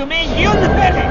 to me, you the better.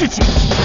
事情。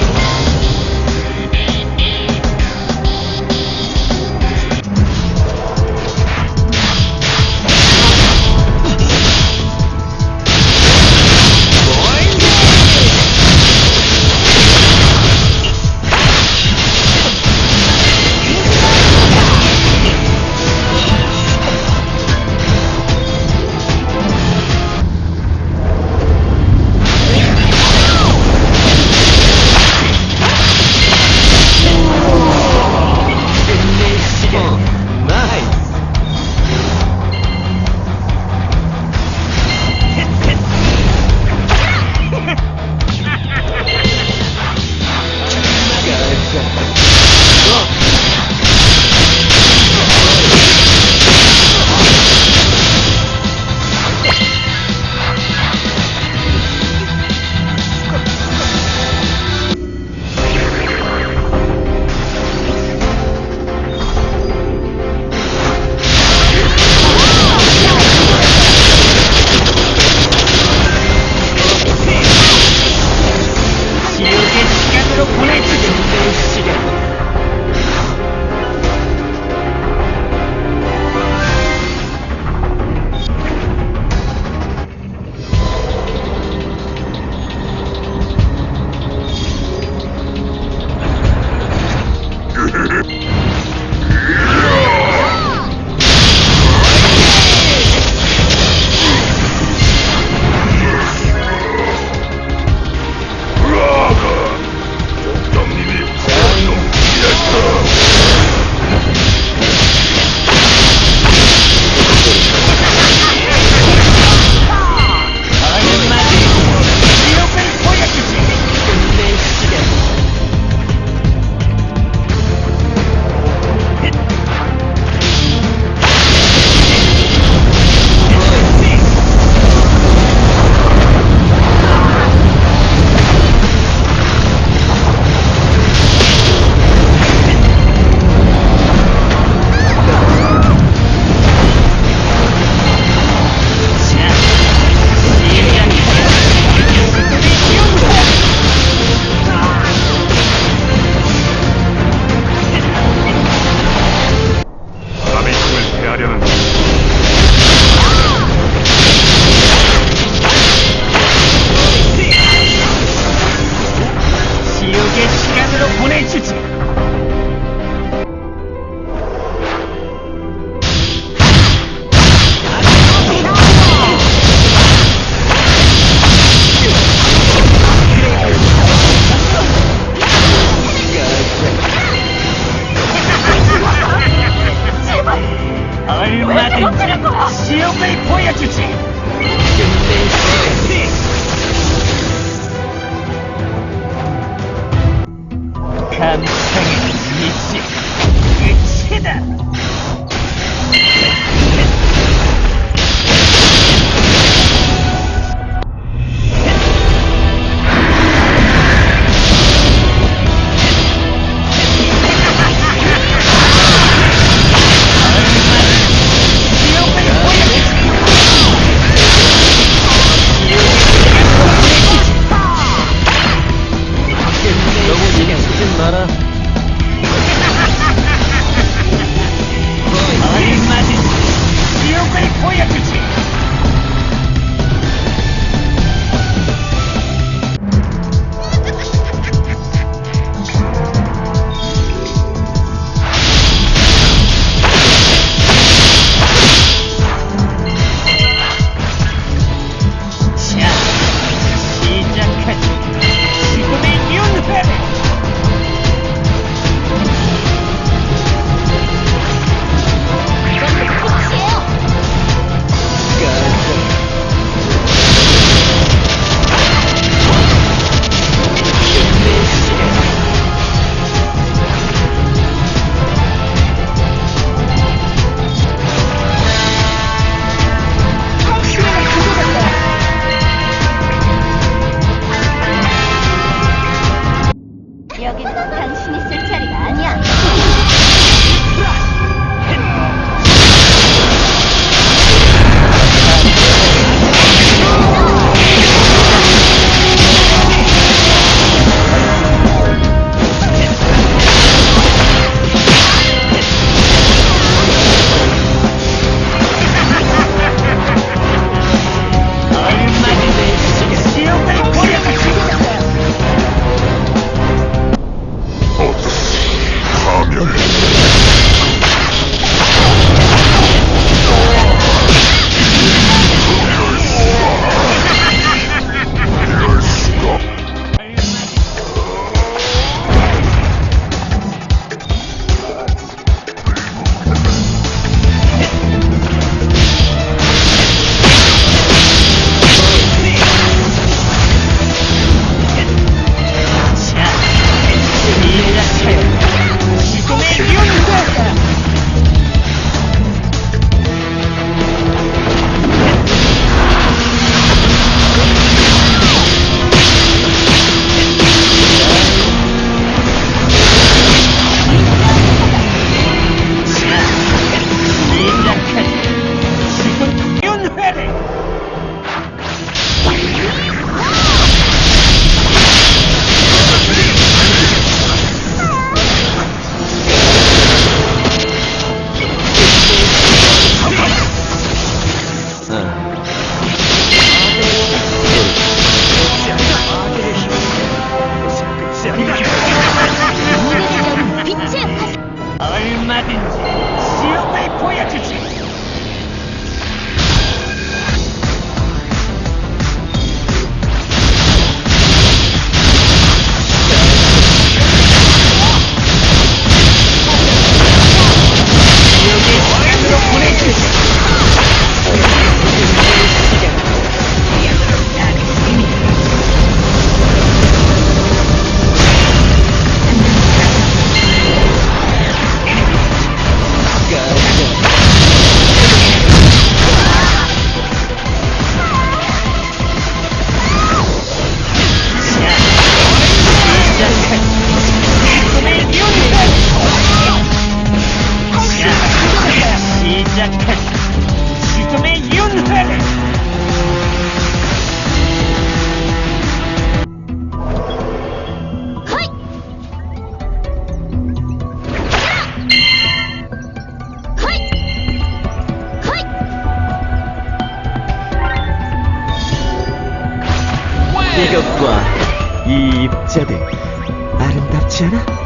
입자들 아름답지 않아?